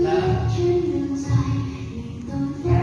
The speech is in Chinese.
也只能在云